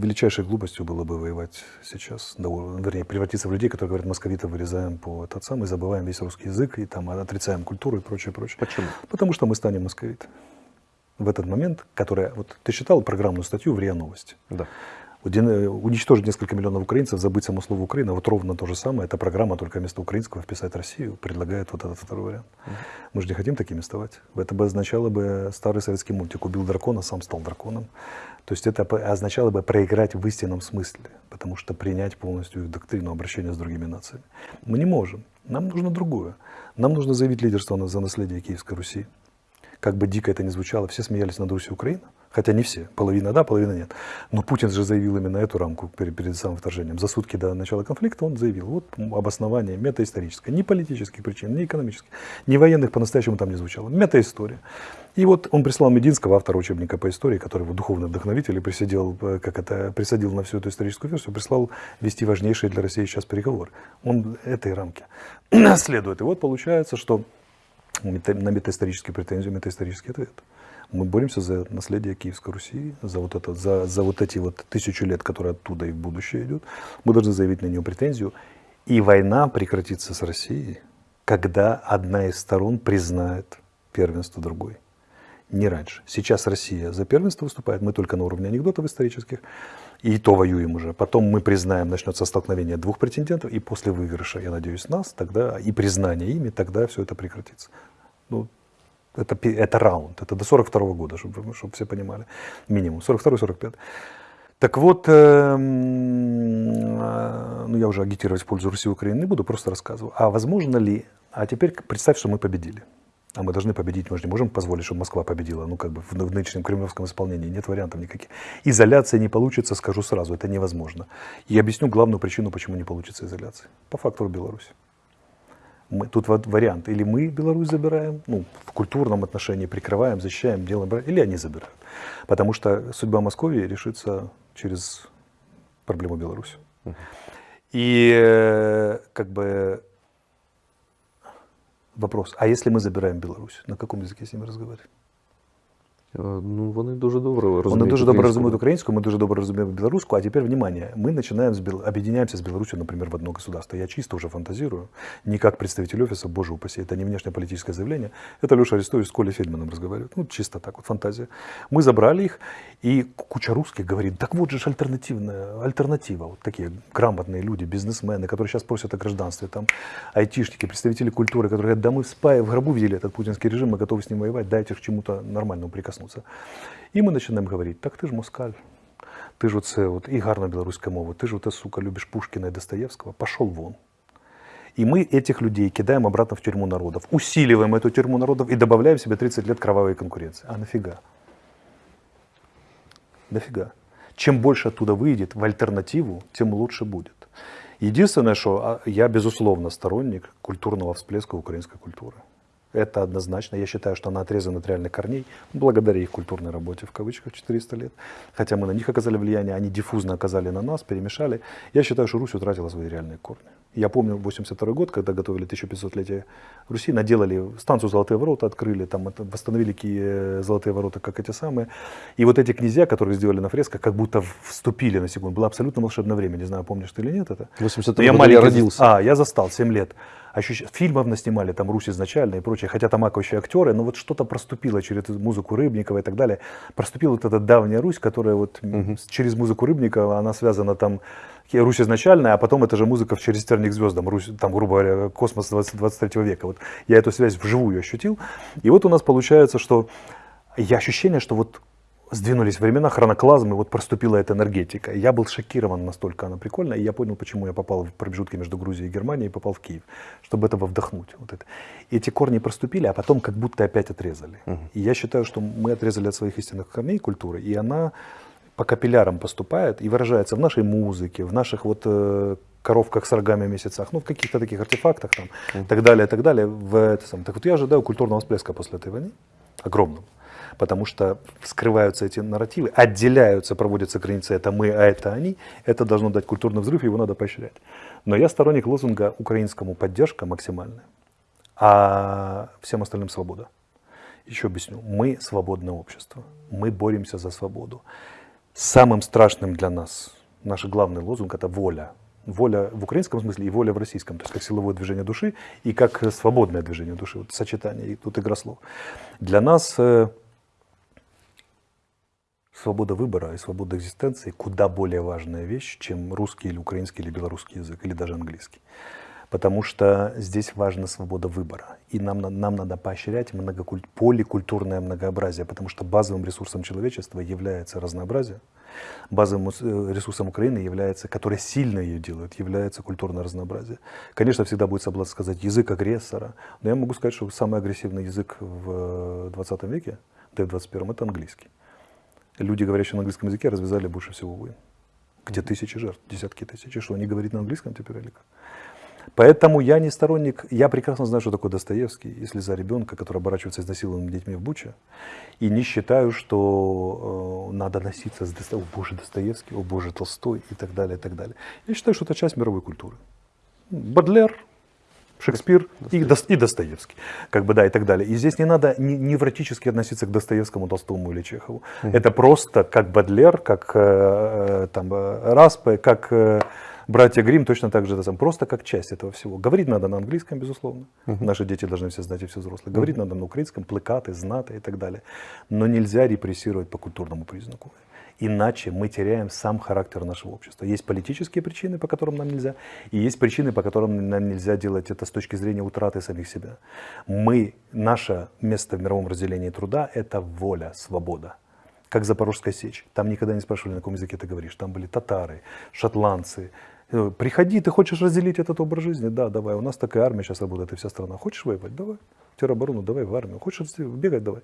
величайшей глупостью было бы воевать сейчас, да, вернее, превратиться в людей, которые говорят, московитов вырезаем по этот самый, забываем весь русский язык, и там отрицаем культуру и прочее, прочее. Почему? Потому что мы станем московитами. В этот момент, которая, вот ты читал программную статью в РИА Новости? Да. Уничтожить несколько миллионов украинцев, забыть само слово Украина, вот ровно то же самое. Эта программа только вместо украинского вписать Россию предлагает вот этот второй вариант. Mm -hmm. Мы же не хотим такими ставать. Это бы означало бы старый советский мультик «Убил дракона, сам стал драконом». То есть это означало бы проиграть в истинном смысле, потому что принять полностью их доктрину обращения с другими нациями. Мы не можем. Нам нужно другое. Нам нужно заявить лидерство за наследие Киевской Руси. Как бы дико это ни звучало, все смеялись над Русью Украина. Хотя не все, половина да, половина нет. Но Путин же заявил именно эту рамку перед, перед самым вторжением. За сутки до начала конфликта он заявил, вот обоснование метаисторическое, ни политических причин, ни экономических, ни военных по-настоящему там не звучало. Метаистория. И вот он прислал Мединского, автора учебника по истории, который его духовный вдохновитель и присадил, э, как это, присадил на всю эту историческую версию, прислал вести важнейшие для России сейчас переговоры. Он этой рамки следует. И вот получается, что на метаисторические претензии, метаисторический ответ. Мы боремся за наследие Киевской Руси, за вот, это, за, за вот эти вот тысячу лет, которые оттуда и в будущее идут. Мы должны заявить на нее претензию. И война прекратится с Россией, когда одна из сторон признает первенство другой. Не раньше. Сейчас Россия за первенство выступает, мы только на уровне анекдотов исторических, и то воюем уже. Потом мы признаем, начнется столкновение двух претендентов, и после выигрыша, я надеюсь, нас, тогда и признание ими, тогда все это прекратится. Ну, это, это раунд, это до 42 -го года, чтобы, чтобы все понимали, минимум, 42-45. Так вот, э, э, ну я уже агитировать в пользу Руси и Украины не буду, просто рассказываю. А возможно ли, а теперь представь, что мы победили. А мы должны победить, мы же не можем позволить, чтобы Москва победила, ну как бы в, в нынешнем кремлевском исполнении нет вариантов никаких. Изоляция не получится, скажу сразу, это невозможно. И объясню главную причину, почему не получится изоляция. По фактору Беларуси. Мы, тут вариант, или мы Беларусь забираем, ну, в культурном отношении прикрываем, защищаем, делаем, или они забирают. Потому что судьба Москвы решится через проблему Беларуси. И э, как бы вопрос, а если мы забираем Беларусь, на каком языке с ними разговаривать? Ну, вони дуже добре розуміють Вони дуже добре розуміють українську, ми дуже добре розуміємо білоруську. А теперь, внимание, мы начинаем, с, объединяемся с Беларусью, например, в одно государство. Я чисто уже фантазирую, не как представитель офиса, боже упаси, это не внешнеполитическое заявление. Это Леша Арестович с Колей Фельдманом разговаривает. Ну, чисто так вот, фантазия. Мы забрали их, и куча русских говорит, так вот же ж альтернативная, альтернатива. Вот такие грамотные люди, бизнесмены, которые сейчас просят о гражданстве, там, айтишники, представители культуры, которые говорят, да мы в спае в гробу видели этот путинский режим, мы готовы с ним воевать, дайте к чему-то нормальному прикоснуться коснуться. І ми починаємо говорити, так ти ж москаль, ти ж оце, от, і гарна білоруська мова, ти ж оте, сука, любиш Пушкина и Достоевского, пошел вон. И мы этих людей кидаем обратно в тюрьму народов, усиливаем эту тюрьму народов и добавляем себе 30 лет кровавой конкуренции. А нафига? Нафига? Чем больше оттуда выйдет в альтернативу, тем лучше будет. Единственное, что я, безусловно, сторонник культурного всплеска украинской культуры. Это однозначно. Я считаю, что она отрезана от реальных корней, благодаря их культурной работе, в кавычках, 400 лет. Хотя мы на них оказали влияние, они диффузно оказали на нас, перемешали. Я считаю, что Русь утратила свои реальные корни. Я помню 82 год, когда готовили 1500-летие Руси, наделали станцию «Золотые ворота», открыли, там восстановили э, «Золотые ворота», как эти самые. И вот эти князья, которые сделали на фресках, как будто вступили на секунду. Было абсолютно волшебное время. Не знаю, помнишь ты или нет это. 82 я маленький, я родился. А, я застал, 7 лет. Ощущ... Фильмов наснимали, там Русь изначально и прочее, хотя там аковые актеры, но вот что-то проступило через музыку Рыбникова и так далее. Проступила вот эта давняя Русь, которая вот угу. через музыку Рыбникова, она связана там Русь изначальная, а потом это же музыка в «Через терник звездам», Русь, там, грубо говоря, космос 20, 23 века. Вот я эту связь вживую ощутил. И вот у нас получается, что я ощущение, что вот сдвинулись времена, хроноклазмы, вот проступила эта энергетика. Я был шокирован настолько она прикольная, и я понял, почему я попал в промежутки между Грузией и Германией и попал в Киев, чтобы этого вдохнуть. Вот это. И эти корни проступили, а потом как будто опять отрезали. Угу. И я считаю, что мы отрезали от своих истинных корней культуры, и она по капиллярам поступает и выражается в нашей музыке, в наших вот э, коровках с рогами месяцах, ну в каких-то таких артефактах там, mm. так далее, так далее. В это сам. Так вот я ожидаю культурного всплеска после этой войны, огромного, потому что скрываются эти нарративы, отделяются, проводятся границы, это мы, а это они, это должно дать культурный взрыв, его надо поощрять. Но я сторонник лозунга украинскому поддержка максимальная, а всем остальным свобода. Еще объясню, мы свободное общество, мы боремся за свободу самым страшным для нас, наш главный лозунг – это воля. Воля в украинском смысле и воля в российском, то есть как силовое движение души и как свободное движение души, вот сочетание, и тут игра слов. Для нас э, свобода выбора и свобода экзистенции куда более важная вещь, чем русский или украинский или белорусский язык, или даже английский. Потому что здесь важна свобода выбора. И нам, на- нам надо поощрять многокуль- поликультурное многообразие, потому что базовым ресурсом человечества является разнообразие. Базовым э, ресурсом Украины является, который сильно ее делает, является культурное разнообразие. Конечно, всегда будет соблазн сказать язык агрессора, но я могу сказать, что самый агрессивный язык в 20 веке, да и в 21 это английский. Люди, говорящие на английском языке, развязали больше всего войн. Где тысячи жертв, десятки тысяч. Что, они говорить на английском теперь или как? Поэтому я не сторонник, я прекрасно знаю, что такое Достоевский, если за ребенка, который оборачивается изнасилованными детьми в Буче, и не считаю, что э, надо носиться с Достоевским, о боже, Достоевский, о боже, Толстой и так далее, и так далее. Я считаю, что это часть мировой культуры. Бадлер, Шекспир и, Дос- и Достоевский, как бы да, и так далее. И здесь не надо не- невротически относиться к Достоевскому, Толстому или Чехову. Это просто как Бадлер, как э, э, там э, Распе, как э, братья Грим, точно так же сам, просто как часть этого всего. Говорить надо на английском, безусловно. Наши дети должны все знать и все взрослые. Говорить надо на украинском, плакаты, знаты и так далее. Но нельзя репрессировать по культурному признаку. Иначе мы теряем сам характер нашего общества. Есть политические причины, по которым нам нельзя, и есть причины, по которым нам нельзя делать это с точки зрения утраты самих себя. Мы, наше место в мировом разделении труда – это воля, свобода. Как Запорожская сечь. Там никогда не спрашивали, на каком языке ты говоришь. Там были татары, шотландцы. Э, Приходи, ты хочешь разделить этот образ жизни? Да, давай. У нас такая армия сейчас работает, и вся страна. Хочешь воевать? Давай. Тероборону, давай в армию. Хочешь бегать? Давай.